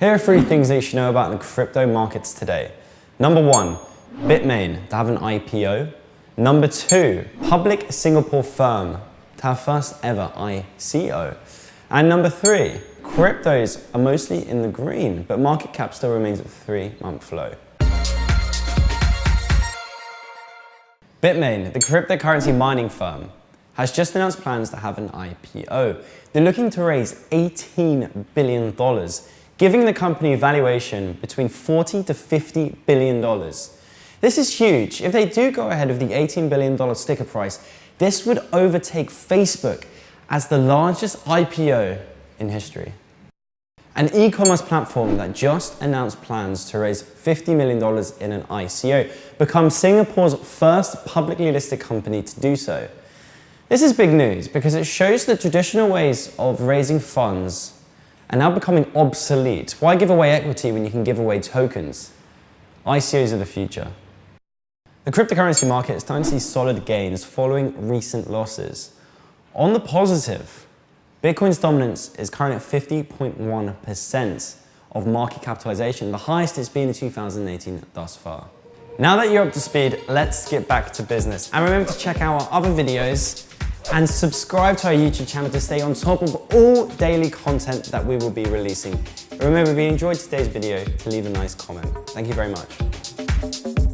Here are three things that you should know about the crypto markets today. Number one, Bitmain to have an IPO. Number two, public Singapore firm to have first ever ICO. And number three, cryptos are mostly in the green, but market cap still remains at three month low. Bitmain, the cryptocurrency mining firm, has just announced plans to have an IPO. They're looking to raise $18 billion, giving the company a valuation between 40 to $50 billion. This is huge. If they do go ahead of the $18 billion sticker price, this would overtake Facebook as the largest IPO in history. An e-commerce platform that just announced plans to raise $50 million in an ICO becomes Singapore's first publicly listed company to do so. This is big news because it shows the traditional ways of raising funds are now becoming obsolete. Why give away equity when you can give away tokens? ICOs are the future. The cryptocurrency market is starting to see solid gains following recent losses. On the positive, Bitcoin's dominance is currently at 50.1% of market capitalization, the highest it's been in 2018 thus far. Now that you're up to speed, let's get back to business. And remember to check out our other videos and subscribe to our YouTube channel to stay on top of all daily content that we will be releasing. Remember, if you enjoyed today's video, to leave a nice comment. Thank you very much.